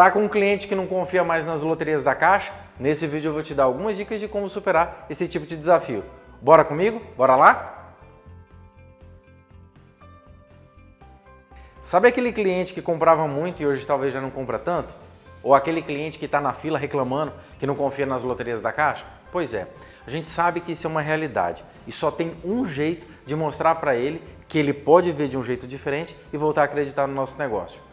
Tá com um cliente que não confia mais nas loterias da Caixa? Nesse vídeo eu vou te dar algumas dicas de como superar esse tipo de desafio. Bora comigo? Bora lá? Sabe aquele cliente que comprava muito e hoje talvez já não compra tanto? Ou aquele cliente que está na fila reclamando que não confia nas loterias da Caixa? Pois é, a gente sabe que isso é uma realidade e só tem um jeito de mostrar para ele que ele pode ver de um jeito diferente e voltar a acreditar no nosso negócio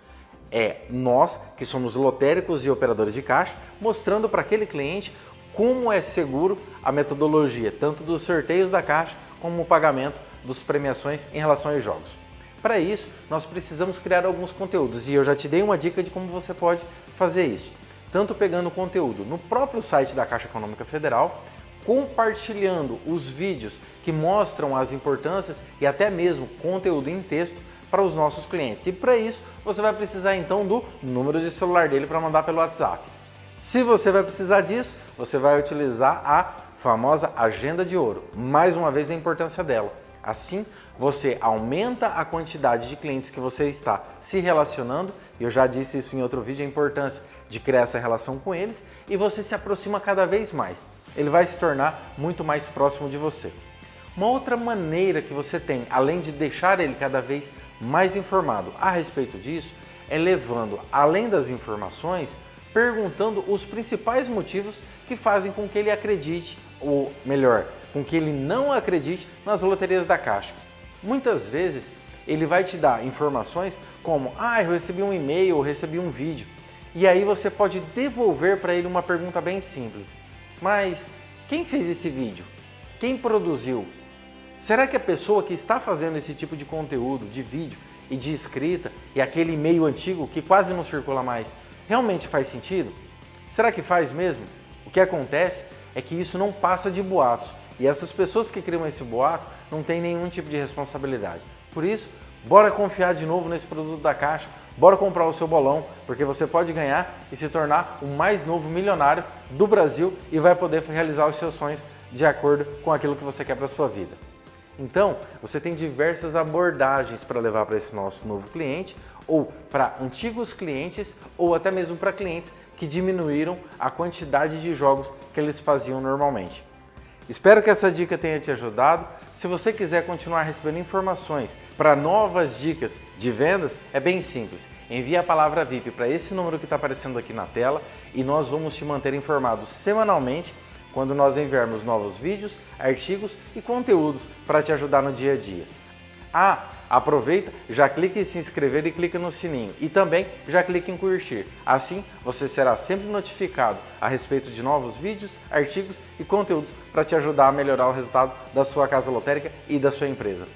é nós, que somos lotéricos e operadores de caixa, mostrando para aquele cliente como é seguro a metodologia, tanto dos sorteios da caixa como o pagamento dos premiações em relação aos jogos. Para isso, nós precisamos criar alguns conteúdos e eu já te dei uma dica de como você pode fazer isso. Tanto pegando conteúdo no próprio site da Caixa Econômica Federal, compartilhando os vídeos que mostram as importâncias e até mesmo conteúdo em texto para os nossos clientes. E para isso, você vai precisar então do número de celular dele para mandar pelo WhatsApp. Se você vai precisar disso, você vai utilizar a famosa agenda de ouro. Mais uma vez a importância dela. Assim, você aumenta a quantidade de clientes que você está se relacionando, e eu já disse isso em outro vídeo, a importância de criar essa relação com eles, e você se aproxima cada vez mais. Ele vai se tornar muito mais próximo de você. Uma outra maneira que você tem, além de deixar ele cada vez mais informado a respeito disso, é levando, além das informações, perguntando os principais motivos que fazem com que ele acredite, ou melhor, com que ele não acredite nas loterias da Caixa. Muitas vezes ele vai te dar informações como, ah, eu recebi um e-mail ou recebi um vídeo. E aí você pode devolver para ele uma pergunta bem simples. Mas quem fez esse vídeo? Quem produziu? Será que a pessoa que está fazendo esse tipo de conteúdo, de vídeo e de escrita, e aquele e-mail antigo que quase não circula mais, realmente faz sentido? Será que faz mesmo? O que acontece é que isso não passa de boatos, e essas pessoas que criam esse boato não têm nenhum tipo de responsabilidade. Por isso, bora confiar de novo nesse produto da Caixa, bora comprar o seu bolão, porque você pode ganhar e se tornar o mais novo milionário do Brasil e vai poder realizar os seus sonhos de acordo com aquilo que você quer para a sua vida. Então, você tem diversas abordagens para levar para esse nosso novo cliente, ou para antigos clientes, ou até mesmo para clientes que diminuíram a quantidade de jogos que eles faziam normalmente. Espero que essa dica tenha te ajudado. Se você quiser continuar recebendo informações para novas dicas de vendas, é bem simples. Envie a palavra VIP para esse número que está aparecendo aqui na tela e nós vamos te manter informado semanalmente quando nós enviarmos novos vídeos, artigos e conteúdos para te ajudar no dia a dia. Ah, aproveita, já clique em se inscrever e clica no sininho. E também já clique em curtir. Assim, você será sempre notificado a respeito de novos vídeos, artigos e conteúdos para te ajudar a melhorar o resultado da sua casa lotérica e da sua empresa.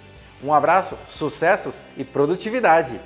Um abraço, sucessos e produtividade!